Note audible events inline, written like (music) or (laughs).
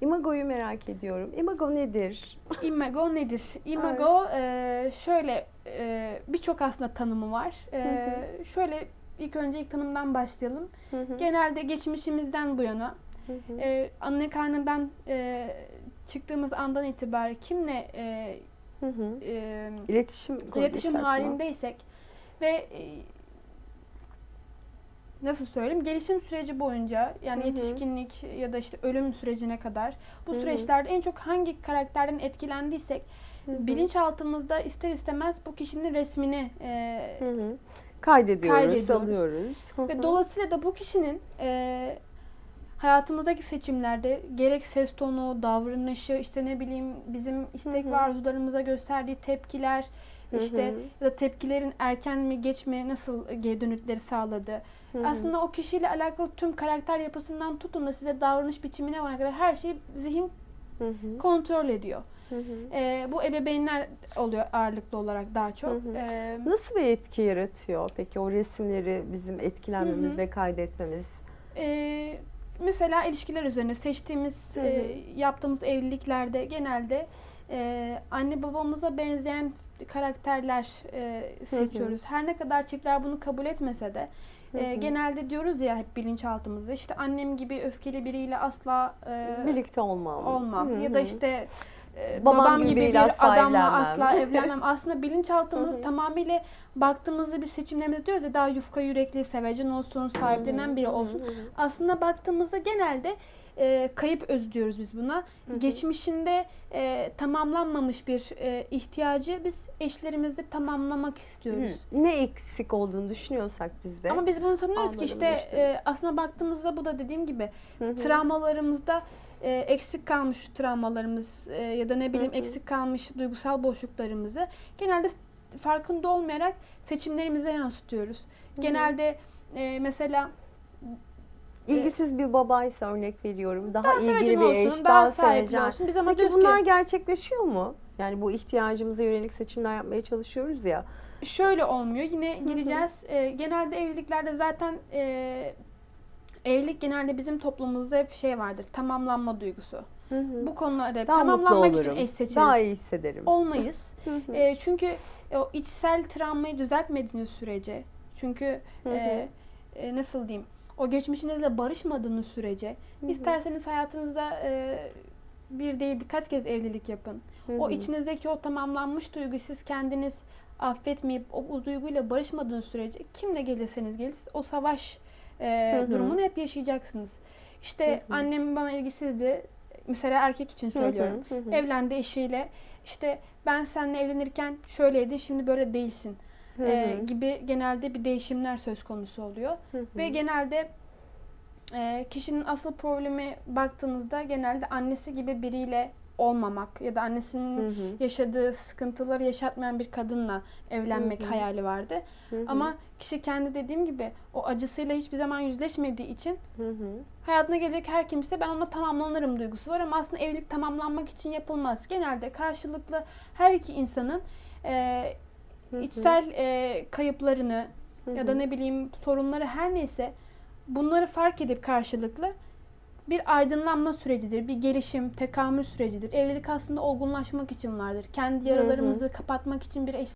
Imago'yu merak ediyorum. Imago nedir? (laughs) Imago nedir? Imago e, şöyle e, birçok aslında tanımı var. E, şöyle ilk önce ilk tanımdan başlayalım. Hı hı, Genelde geçmişimizden bu yana hı hı, e, anne karnından e, çıktığımız andan itibaren kimle e, hı hı. e, İletişim iletişim halindeysek ve e, nasıl söyleyeyim gelişim süreci boyunca yani Hı hı. yetişkinlik ya da işte ölüm sürecine kadar bu Hı hı. süreçlerde en çok hangi karakterden etkilendiysek Hı hı, bilinçaltımızda ister istemez bu kişinin resmini e. Kaydediyoruz, Kaydediyoruz. alıyoruz. Ve dolayısıyla da bu kişinin e, hayatımızdaki seçimlerde gerek ses tonu, davranışı, işte ne bileyim bizim istek Hı hı. ve arzularımıza gösterdiği tepkiler, işte ya da tepkilerin erken mi geç mi nasıl geri dönütleri sağladı. Aslında o kişiyle alakalı tüm karakter yapısından tutun da size davranış biçimine varana kadar her şeyi zihin Hı hı, kontrol ediyor. hı hı. Ee, bu ebeveynler oluyor ağırlıklı olarak daha çok. Hı hı. Ee, Nasıl bir etki yaratıyor peki o resimleri bizim etkilenmemiz Hı hı. ve kaydetmemiz? e, mesela ilişkiler üzerine seçtiğimiz, Hı hı. e, yaptığımız evliliklerde genelde e, anne babamıza benzeyen karakterler e, seçiyoruz. Her ne kadar çiftler bunu kabul etmese de Hı e, hı. genelde diyoruz ya hep bilinçaltımızda işte annem gibi öfkeli biriyle asla e, Birlikte olmam. olmam Hı ya da hı. işte Babam babam, gibi gibi bir adamla asla (laughs) evlenmem. Aslında hı. tamamıyla baktığımızda bir seçimlerimizde diyoruz ya daha yufka yürekli, sevecen olsun, sahiplenen biri olsun. Aslında baktığımızda genelde e, kayıp öz diyoruz biz buna. Hı hı. Geçmişinde e, tamamlanmamış bir e, ihtiyacı biz eşlerimizde tamamlamak istiyoruz. Hı. Ne eksik olduğunu düşünüyorsak biz de. Ama biz bunu sanıyoruz ki işte e, aslında baktığımızda bu da dediğim gibi Hı hı. travmalarımızda e, eksik kalmış travmalarımız e, ya da ne bileyim Hı hı. eksik kalmış duygusal boşluklarımızı genelde farkında olmayarak seçimlerimize yansıtıyoruz. hı. Genelde e, mesela İlgisiz bir babaysa örnek veriyorum. Daha, daha ilgili bir eş, olsun, daha, sevecen. olsun. Biz ama Peki bunlar ki gerçekleşiyor mu? Yani bu ihtiyacımıza yönelik seçimler yapmaya çalışıyoruz ya. şöyle olmuyor. Yine gireceğiz. E, genelde evliliklerde zaten e, evlilik genelde bizim toplumumuzda hep şey vardır. Tamamlanma duygusu. Hı hı. Bu konularda hep daha tamamlanmak için eş seçeriz. Daha iyi hissederim. Olmayız. (laughs) Hı hı. E, çünkü o içsel travmayı düzeltmediğiniz sürece, çünkü Hı hı. e, e, nasıl diyeyim, o geçmişinizle barışmadığınız sürece, Hı hı. isterseniz hayatınızda e, bir değil birkaç kez evlilik yapın. Hı O içinizdeki o tamamlanmış duyguyu siz kendiniz affetmeyip o, o duyguyla barışmadığınız sürece kimle gelirseniz gelin o savaş e, durumunu hep yaşayacaksınız. İşte Hı hı. annem bana ilgisizdi. Mesela erkek için söylüyorum. hı hı. Evlendi eşiyle. İşte ben seninle evlenirken şöyleydi, şimdi böyle değilsin. Hı e, gibi genelde bir değişimler söz konusu oluyor. Hı hı. Ve genelde e, kişinin asıl problemi baktığınızda genelde annesi gibi biriyle olmamak ya da annesinin Hı hı. yaşadığı sıkıntıları yaşatmayan bir kadınla evlenmek Hı hı. hayali vardı. Hı hı. Ama kişi kendi dediğim gibi o acısıyla hiçbir zaman yüzleşmediği için Hı hı. hayatına gelecek her kimse ben onunla tamamlanırım duygusu var ama aslında evlilik tamamlanmak için yapılmaz. Genelde karşılıklı her iki insanın e, Hı hı. içsel e, kayıplarını Hı ya da hı. ne bileyim sorunları her neyse bunları fark edip karşılıklı bir aydınlanma sürecidir, bir gelişim, tekamül sürecidir. Evlilik aslında olgunlaşmak için vardır. Kendi hı. yaralarımızı kapatmak için bir eş